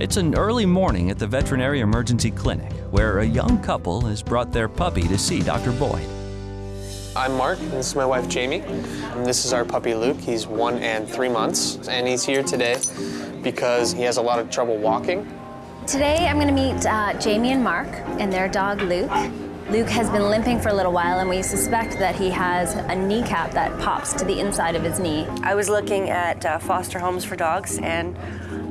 It's an early morning at the Veterinary Emergency Clinic where a young couple has brought their puppy to see Dr. Boyd. I'm Mark, and this is my wife Jamie. And this is our puppy Luke. He's one and three months, and he's here today because he has a lot of trouble walking. Today I'm going to meet uh, Jamie and Mark and their dog Luke. Luke has been limping for a little while and we suspect that he has a kneecap that pops to the inside of his knee. I was looking at uh, foster homes for dogs and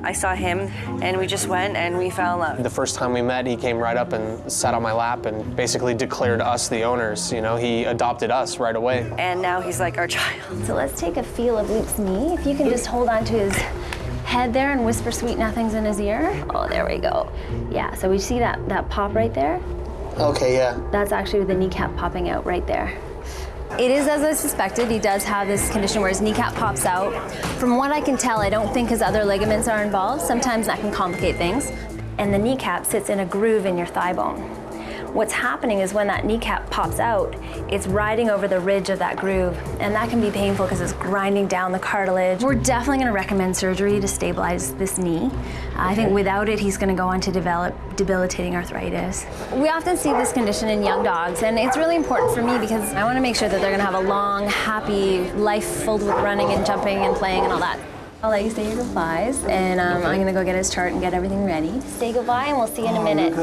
I saw him and we just went and we fell in love. The first time we met, he came right up and sat on my lap and basically declared us the owners. You know, he adopted us right away. And now he's like our child. So let's take a feel of Luke's knee. If you can just hold on to his head there and whisper sweet nothings in his ear. Oh, there we go. Yeah, so we see that, that pop right there? Okay, yeah. That's actually the kneecap popping out right there. It is as I suspected. He does have this condition where his kneecap pops out. From what I can tell, I don't think his other ligaments are involved. Sometimes that can complicate things. And the kneecap sits in a groove in your thigh bone. What's happening is when that kneecap pops out, it's riding over the ridge of that groove, and that can be painful because it's grinding down the cartilage. We're definitely gonna recommend surgery to stabilize this knee. I think without it, he's gonna go on to develop debilitating arthritis. We often see this condition in young dogs, and it's really important for me because I wanna make sure that they're gonna have a long, happy life filled with running and jumping and playing and all that. I'll let you say your goodbyes, and um, I'm gonna go get his chart and get everything ready. Say goodbye, and we'll see you in a minute.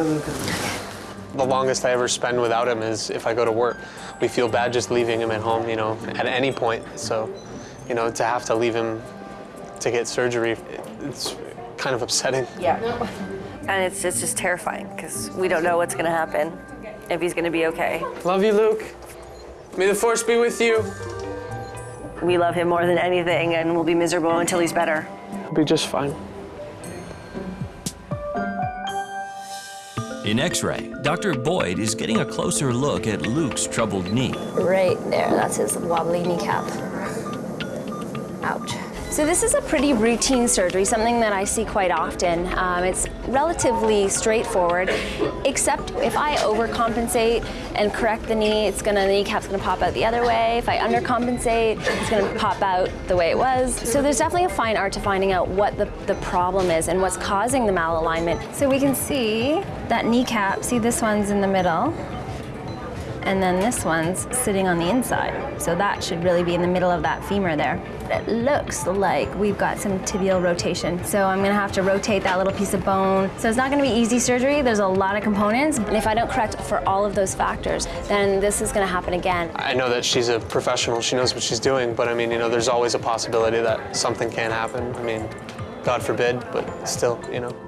The longest I ever spend without him is if I go to work. We feel bad just leaving him at home, you know, at any point. So, you know, to have to leave him to get surgery, it's kind of upsetting. Yeah. And it's, it's just terrifying because we don't know what's going to happen, if he's going to be okay. Love you, Luke. May the force be with you. We love him more than anything and we'll be miserable until he's better. He'll be just fine. In X-ray, Dr. Boyd is getting a closer look at Luke's troubled knee. Right there, that's his wobbly kneecap. Ouch. So this is a pretty routine surgery, something that I see quite often. Um, it's relatively straightforward, except if I overcompensate and correct the knee, it's gonna, the kneecap's gonna pop out the other way. If I undercompensate, it's gonna pop out the way it was. So there's definitely a fine art to finding out what the, the problem is and what's causing the malalignment. So we can see that kneecap, see this one's in the middle, and then this one's sitting on the inside. So that should really be in the middle of that femur there. It looks like we've got some tibial rotation. So I'm gonna have to rotate that little piece of bone. So it's not gonna be easy surgery. There's a lot of components. And if I don't correct for all of those factors, then this is gonna happen again. I know that she's a professional. She knows what she's doing. But I mean, you know, there's always a possibility that something can happen. I mean, God forbid, but still, you know.